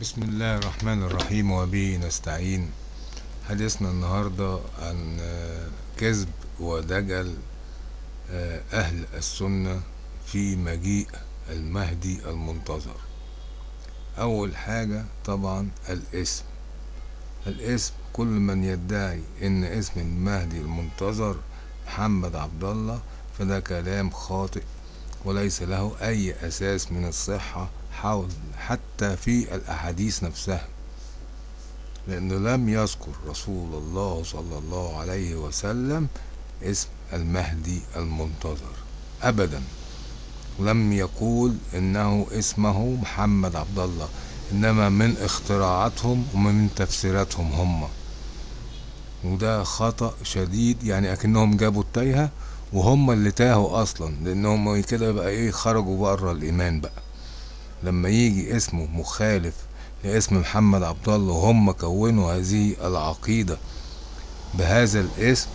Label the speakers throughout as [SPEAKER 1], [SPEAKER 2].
[SPEAKER 1] بسم الله الرحمن الرحيم وبه نستعين. حديثنا النهاردة عن آه، كذب ودجل آه، أهل السنة في مجيء المهدي المنتظر. أول حاجة طبعا الاسم. الاسم كل من يدعي إن اسم المهدي المنتظر محمد عبد الله فده كلام خاطئ وليس له أي أساس من الصحة حول حتى في الأحاديث نفسها لأنه لم يذكر رسول الله صلى الله عليه وسلم اسم المهدي المنتظر ابدا. لم يقول إنه اسمه محمد عبد الله إنما من اختراعاتهم ومن تفسيراتهم هم. وده خطأ شديد يعني أكنهم جابوا التايهة وهم اللي تاهوا أصلا لأنهم كده بقى إيه خرجوا بره الإيمان بقى. لما يجي اسمه مخالف لاسم محمد عبد الله وهم كونوا هذه العقيدة بهذا الاسم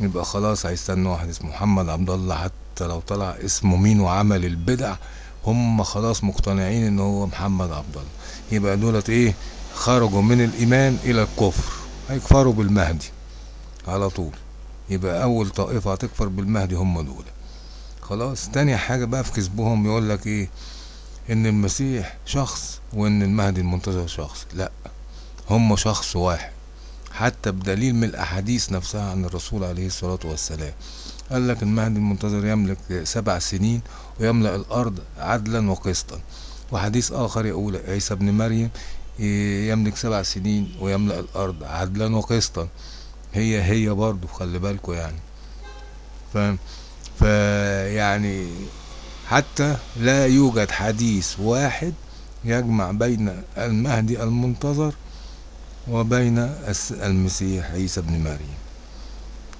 [SPEAKER 1] يبقى خلاص هيستنوا واحد اسمه محمد عبد الله حتى لو طلع اسمه مين وعمل البدع هم خلاص مقتنعين إن هو محمد عبد الله يبقى دولت إيه؟ خرجوا من الإيمان إلى الكفر هيكفروا بالمهدي على طول. يبقى أول طائفة هتكفر بالمهدي هم دول. خلاص تاني حاجة بقى في كذبهم يقول لك إيه؟ إن المسيح شخص وإن المهدي المنتظر شخص لا هم شخص واحد. حتى بدليل من الأحاديث نفسها عن الرسول عليه الصلاة والسلام. قال لك المهدي المنتظر يملك سبع سنين ويملأ الأرض عدلا وقسطا. وحديث آخر يقول عيسى ابن مريم يملك سبع سنين ويملأ الأرض عدلا وقسطا. هي هي برضو خلي بالكوا يعني. فاهم؟ فيعني حتى لا يوجد حديث واحد يجمع بين المهدي المنتظر وبين المسيح عيسى ابن مريم.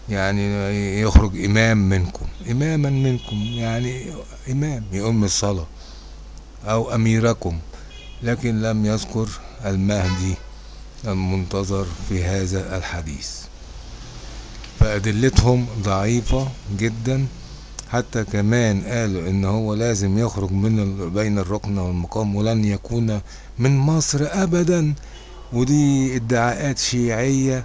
[SPEAKER 1] يعني يخرج إمام منكم. إماما منكم يعني إمام يؤم الصلاة أو أميركم. لكن لم يذكر المهدي المنتظر في هذا الحديث. فأدلتهم ضعيفة جدا. حتى كمان قالوا إن هو لازم يخرج من بين الركن والمقام ولن يكون من مصر ابدا. ودي ادعاءات شيعية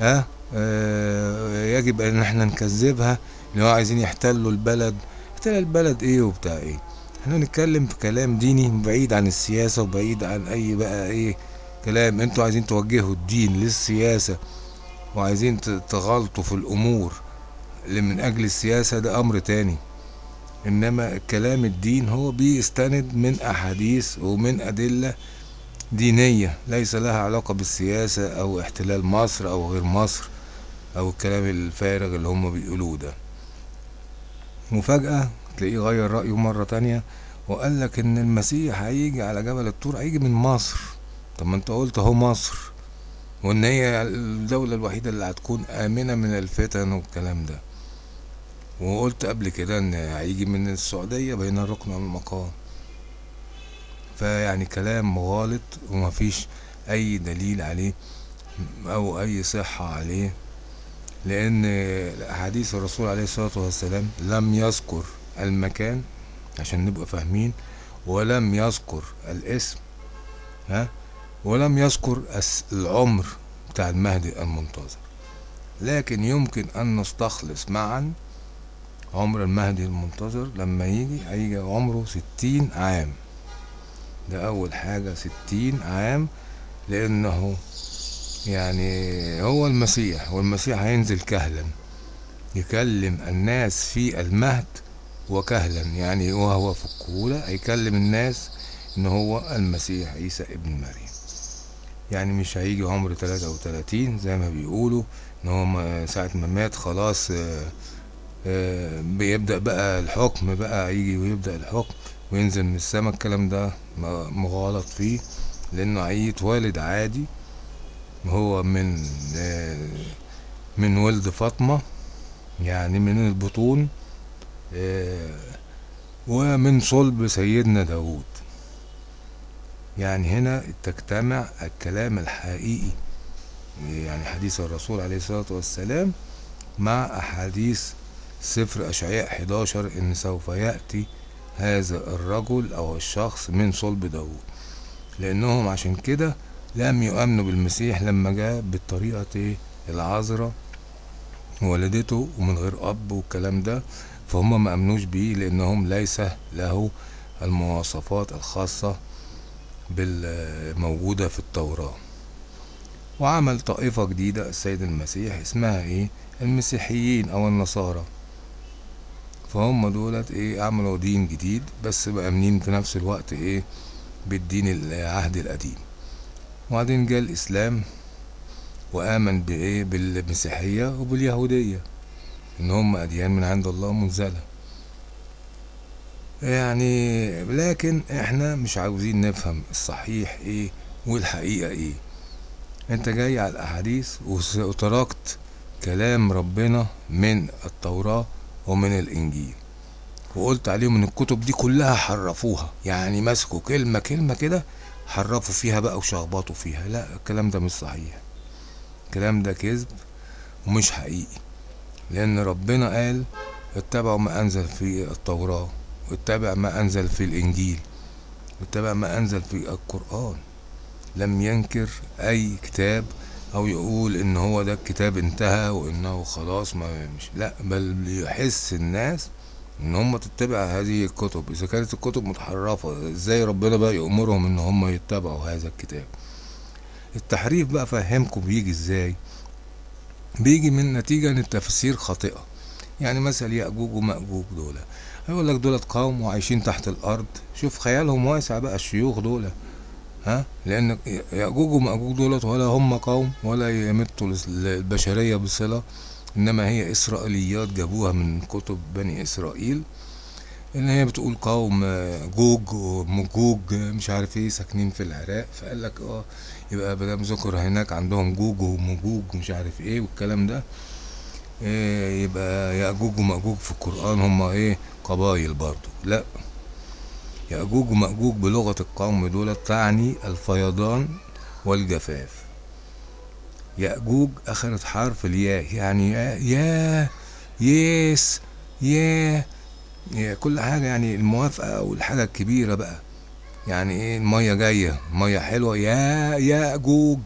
[SPEAKER 1] ها آه يجب أن إحنا نكذبها إن هو عايزين يحتلوا البلد. احتلال البلد إيه وبتاع إيه؟ إحنا نتكلم في كلام ديني بعيد عن السياسة وبعيد عن أي بقى إيه كلام. أنتوا عايزين توجهوا الدين للسياسة وعايزين تغلطوا في الأمور. اللي من أجل السياسة ده أمر تاني. إنما كلام الدين هو بيستند من أحاديث ومن أدلة دينية ليس لها علاقة بالسياسة أو احتلال مصر أو غير مصر أو الكلام الفارغ اللي هم بيقولوه ده. وفجأة تلاقيه غير رأيه مرة تانية وقال لك إن المسيح هيجي على جبل الطور هيجي من مصر. طب ما أنت قلت أهو مصر. وإن هي الدولة الوحيدة اللي هتكون آمنة من الفتن والكلام ده. وقلت قبل كده إن هيجي من السعودية بين الركن والمقام. فيعني كلام غالط ومفيش أي دليل عليه أو أي صحة عليه لأن احاديث الرسول عليه الصلاة والسلام لم يذكر المكان عشان نبقى فاهمين ولم يذكر الاسم ها ولم يذكر العمر بتاع المهدي المنتظر. لكن يمكن أن نستخلص معا عمر المهدي المنتظر لما يجي هيجي عمره ستين عام. ده أول حاجة ستين عام لأنه يعني هو المسيح والمسيح هينزل كهلا يكلم الناس في المهد وكهلا. يعني وهو في الكهولة هيكلم الناس إن هو المسيح عيسى ابن مريم. يعني مش هيجي عمر 33 زي ما بيقولوا إن هو ساعة ما مات خلاص آه، بيبدأ بقى الحكم بقى يجي ويبدأ الحكم وينزل من السما الكلام ده مغالط فيه لأنه هيتولد عادي هو من آه، من ولد فاطمة يعني من البطون آه، ومن صلب سيدنا داود يعني هنا تجتمع الكلام الحقيقي يعني حديث الرسول عليه الصلاة والسلام مع أحاديث سفر أشعياء 11 إن سوف يأتي هذا الرجل أو الشخص من صلب داود لأنهم عشان كده لم يؤمنوا بالمسيح لما جاء بالطريقة العذراء ولدته ومن غير أب والكلام ده فهم ما آمنوش بيه لأنهم ليس له المواصفات الخاصة بالموجودة في التوراة. وعمل طائفة جديدة السيد المسيح اسمها إيه؟ المسيحيين أو النصارى. فهم دولت إيه عملوا دين جديد بس مأمنين في نفس الوقت إيه بالدين العهد القديم. وبعدين جاء الإسلام وآمن بإيه بالمسيحية وباليهودية إن هم أديان من عند الله منزلة. يعني لكن إحنا مش عاوزين نفهم الصحيح إيه والحقيقة إيه. أنت جاي على الأحاديث وتركت كلام ربنا من التوراة ومن الإنجيل. وقلت عليهم إن الكتب دي كلها حرفوها. يعني مسكوا كلمة كلمة كده حرفوا فيها بقى وشخبطوا فيها. لا الكلام ده مش صحيح. الكلام ده كذب ومش حقيقي. لأن ربنا قال اتبعوا ما أنزل في التوراة واتبع ما أنزل في الإنجيل واتبع ما أنزل في القرآن. لم ينكر أي كتاب أو يقول إن هو ده الكتاب انتهى وإنه خلاص ما مش لا بل يحس الناس إن هم تتبع هذه الكتب. إذا كانت الكتب متحرفة إزاي ربنا بقى يأمرهم إن هم يتبعوا هذا الكتاب؟ التحريف بقى فهمكم بيجي إزاي؟ بيجي من نتيجة إن التفسير خاطئة. يعني مثل يأجوج ومأجوج دول. هيقول لك دولت قوم وعايشين تحت الأرض. شوف خيالهم واسع بقى الشيوخ دول. ها؟ لأن يأجوج ومأجوج دولت ولا هم قوم ولا يمتوا البشرية بصلة إنما هي إسرائيليات جابوها من كتب بني إسرائيل إن هي بتقول قوم جوج ومجوج مش عارف إيه ساكنين في العراق فقال لك آه يبقى مدام ذكر هناك عندهم جوج ومجوج ومش عارف إيه والكلام ده إيه يبقى يأجوج ومأجوج في القرآن هم إيه؟ قبايل برضو. لا. يأجوج ومأجوج بلغة القوم دول تعني الفيضان والجفاف. يأجوج أخذت حرف الياء يعني يا يس يا كل حاجة يعني الموافقة والحاجة الكبيرة بقى. يعني إيه؟ المية جاية مية حلوة. يا يا جوج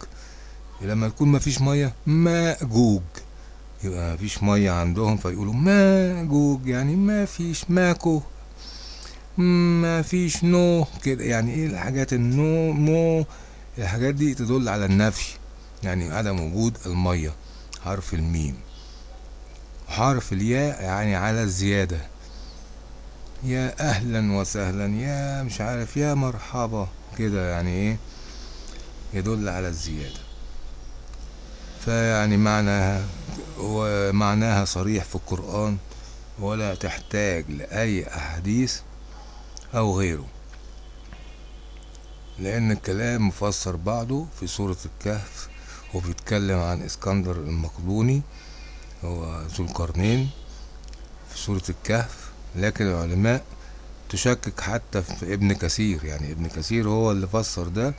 [SPEAKER 1] لما تكون مفيش مية ما جوج يبقى مفيش مية عندهم فيقولوا ما جوج يعني ما فيش ماكو. ما فيش نو كده. يعني إيه الحاجات النو مو؟ الحاجات دي تدل على النفي. يعني عدم وجود المية حرف الميم. حرف الياء يعني على الزيادة. يا أهلا وسهلا يا مش عارف يا مرحبا كده يعني إيه؟ يدل على الزيادة. فيعني معناها ومعناها صريح في القرآن. ولا تحتاج لأي أحاديث أو غيره. لأن الكلام مفسر بعضه في سورة الكهف وبيتكلم عن إسكندر المقدوني هو ذو القرنين في سورة الكهف. لكن العلماء تشكك حتى في ابن كثير يعني ابن كثير هو اللي فسر ده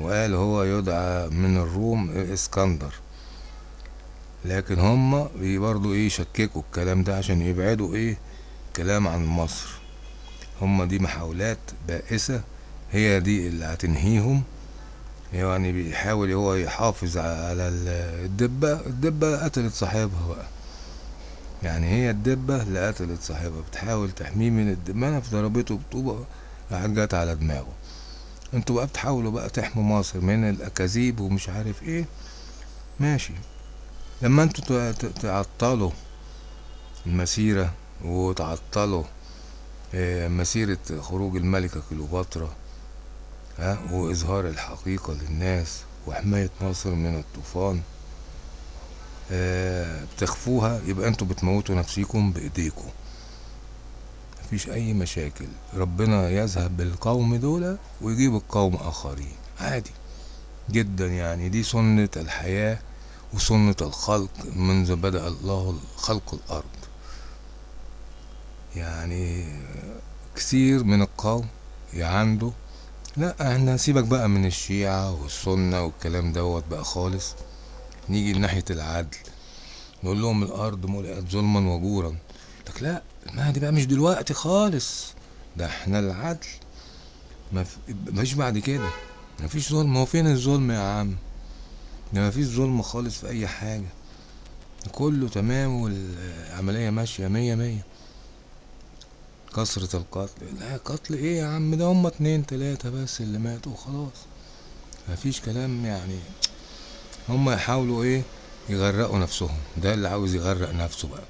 [SPEAKER 1] وقال هو يدعى من الروم إسكندر. لكن هم برضو إيه يشككوا الكلام ده عشان يبعدوا إيه كلام عن مصر. هم دي محاولات بائسة هي دي اللي هتنهيهم. يعني بيحاول هو يحافظ على الدبة الدبة قتلت صاحبها بقى. يعني هي الدبة اللي قتلت صاحبها بتحاول تحميه من الدبانة فضربته بطوبة راحت جت على دماغه. أنتوا بقى بتحاولوا بقى تحموا مصر من الأكاذيب ومش عارف إيه. ماشي. لما أنتوا تعطلوا المسيرة وتعطلوا مسيرة خروج الملكة كليوباترا ها وإظهار الحقيقة للناس وحماية مصر من الطوفان آه بتخفوها يبقى أنتوا بتموتوا نفسيكم بإيديكم. مفيش أي مشاكل. ربنا يذهب بالقوم دول ويجيب القوم آخرين. عادي جدا يعني. دي سنة الحياة وسنة الخلق منذ بدأ الله خلق الأرض. يعني كثير من القوم عنده لا إحنا سيبك بقى من الشيعة والسنة والكلام دوت بقى خالص. نيجي ناحية العدل نقول لهم الأرض ملئت ظلما وجورا. لك لا ما دي بقى مش دلوقتي خالص. ده إحنا العدل. ما فيش بعد كده. مفيش ظلم. هو فين الظلم يا عم؟ ده مفيش ظلم خالص في أي حاجة. كله تمام والعملية ماشية مية مية. كثرة القتل. لا قتل إيه يا عم؟ ده هما اتنين تلاتة بس اللي ماتوا وخلاص. مفيش كلام يعني. هما يحاولوا إيه؟ يغرقوا نفسهم. ده اللي عاوز يغرق نفسه بقى.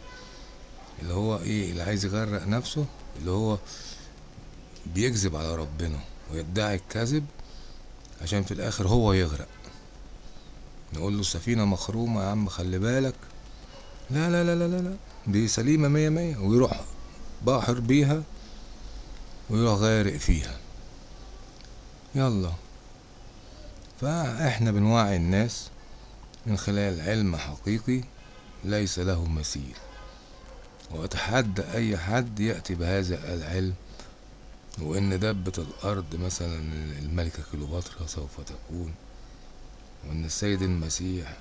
[SPEAKER 1] اللي هو إيه؟ اللي عايز يغرق نفسه اللي هو بيكذب على ربنا ويدعي الكذب عشان في الآخر هو يغرق. نقول له السفينة مخرومة يا عم خلي بالك. لا لا لا لا لا. دي سليمة مية مية ويروح. باحر بيها ويروح غارق فيها. يلا. فاحنا بنوعي الناس من خلال علم حقيقي ليس له مثيل. وأتحدى أي حد يأتي بهذا العلم وإن دبة الأرض مثلا الملكة كليوباترا سوف تكون وإن السيد المسيح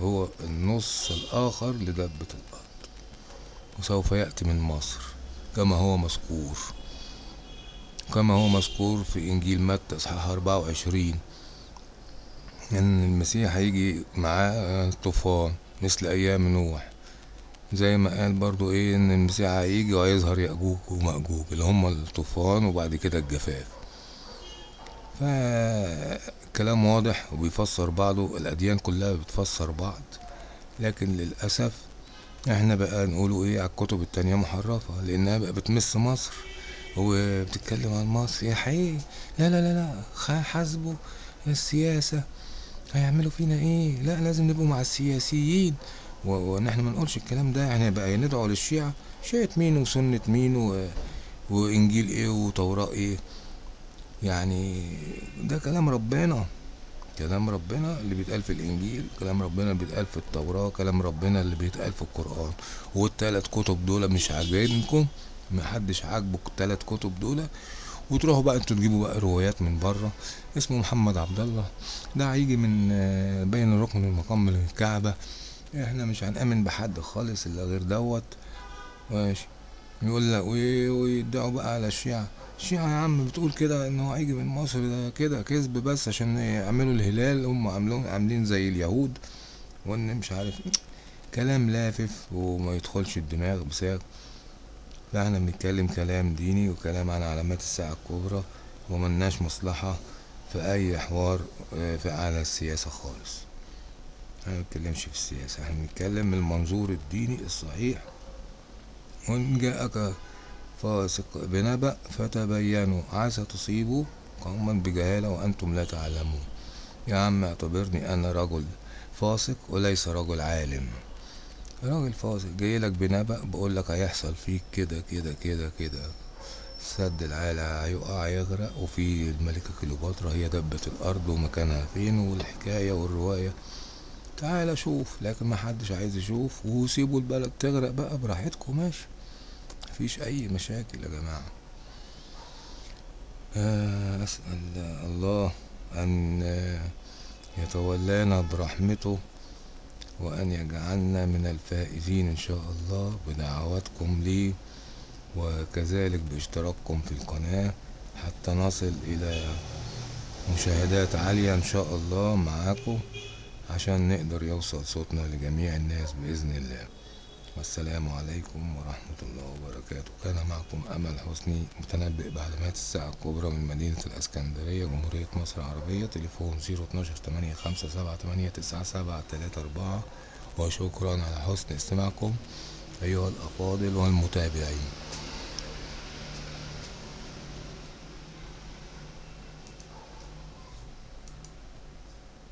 [SPEAKER 1] هو النص الآخر لدبة الأرض وسوف يأتي من مصر. كما هو مذكور. كما هو مذكور في إنجيل متى إصحاح أربعة وعشرين إن المسيح هيجي معاه طوفان مثل أيام نوح. زي ما قال برضو إيه إن المسيح هيجي وهيظهر يأجوج ومأجوج اللي هما الطوفان وبعد كده الجفاف. فكلام واضح وبيفسر بعضه الأديان كلها بتفسر بعض لكن للأسف إحنا بقى نقوله إيه على الكتب التانية محرفة لأنها بقى بتمس مصر وبتتكلم عن مصر. يا حقيقي لا لا لا لا حاسبوا السياسة هيعملوا فينا إيه؟ لا لازم نبقوا مع السياسيين. وان إحنا ما نقولش الكلام ده يعني بقى ندعو للشيعة شيعة مين وسنة مين. وإنجيل إيه وتوراة إيه؟ يعني ده كلام ربنا. كلام ربنا اللي بيتقال في الإنجيل كلام ربنا اللي بيتقال في التوراة كلام ربنا اللي بيتقال في القرآن. والتلات كتب دول مش عاجبينكم؟ محدش عاجبه التلات كتب دول. وتروحوا بقى أنتوا تجيبوا بقى روايات من بره. اسمه محمد عبد الله ده هيجي من بين الركن والمقام من الكعبة. إحنا مش هنأمن بحد خالص إلا غير دوت. ماشي. يقول لك ويدعوا بقى على الشيعة. الشيعة يا عم بتقول كده إن هو هيجي من مصر ده كده كذب بس عشان يعملوا الهلال. هم عاملين عاملين زي اليهود. وإن مش عارف كلام لافف وما يدخلش الدماغ بساغ. فاحنا بنتكلم كلام ديني وكلام عن علامات الساعة الكبرى وملناش مصلحة في أي حوار في على السياسة خالص. إحنا مبنتكلمش في السياسة إحنا بنتكلم من المنظور الديني الصحيح. وإن جاءك فاسق بنبأ فتبينوا. عسى تصيبوا قوما بجهالة وأنتم لا تعلمون. يا عم اعتبرني أنا رجل فاسق وليس رجل عالم. راجل فاسق جايلك بنبأ بقولك هيحصل فيك كده كده كده كده. سد العالة هيقع يغرق وفي الملكة كليوباترا هي دبة الأرض ومكانها فين والحكاية والرواية. تعالى شوف لكن محدش عايز يشوف. وسيبوا البلد تغرق بقى براحتكم ماشي. مفيش أي مشاكل يا جماعة. آه أسأل الله أن يتولانا برحمته وأن يجعلنا من الفائزين إن شاء الله بدعواتكم لي وكذلك باشتراككم في القناة حتى نصل إلى مشاهدات عالية إن شاء الله معاكم عشان نقدر يوصل صوتنا لجميع الناس بإذن الله. والسلام عليكم ورحمة الله وبركاته. كان معكم أمل حسني متنبئ بعلامات الساعة الكبرى من مدينة الإسكندرية جمهورية مصر العربية. تليفون زيرو اتناشر تمانية خمسة سبعة تمانية تسعة سبعة تلاتة أربعة. وشكرا على حسن استماعكم أيها الأفاضل والمتابعين.